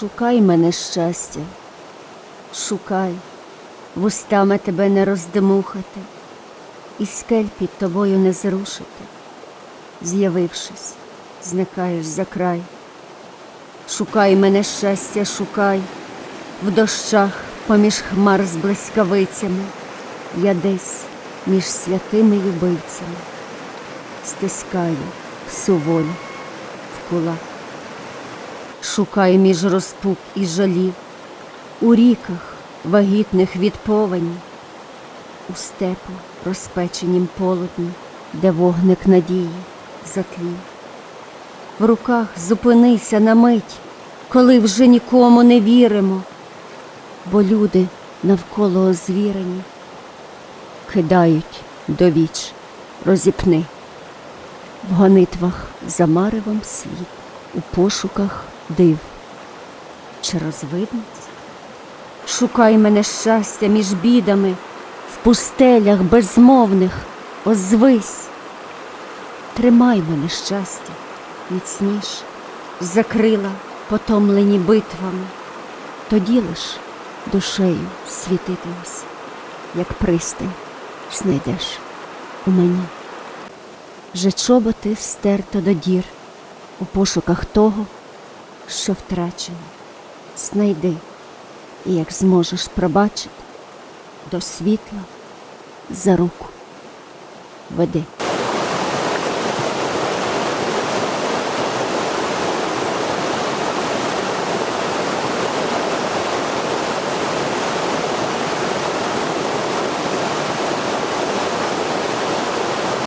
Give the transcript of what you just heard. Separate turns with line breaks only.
Шукай мене щастя, шукай, вустами тебе не роздмухати, і скель під тобою не зрушити. З'явившись, зникаєш за край. Шукай мене щастя, шукай, в дощах поміж хмар з блискавицями, я десь між святими любивцями, стискаю всю волю в кулак. Шукай між розпук і жалів, у ріках вагітних від повені, у степу розпеченім полудні, де вогник надії затлів. В руках зупинися на мить, коли вже нікому не віримо, бо люди навколо озвірені кидають до віч, розіпни. В гонитвах за маревом світ, у пошуках див. Чи розвидниць? Шукай мене щастя між бідами, в пустелях безмовних озвись. Тримай мене щастя, міцніш, закрила потомлені битвами, тоді лиш душею світитимось, як пристань знайдеш у мені. Вже чоботи стерто до дір у пошуках того, що втрачено. Знайди, і як зможеш пробачити, до світла за руку веди.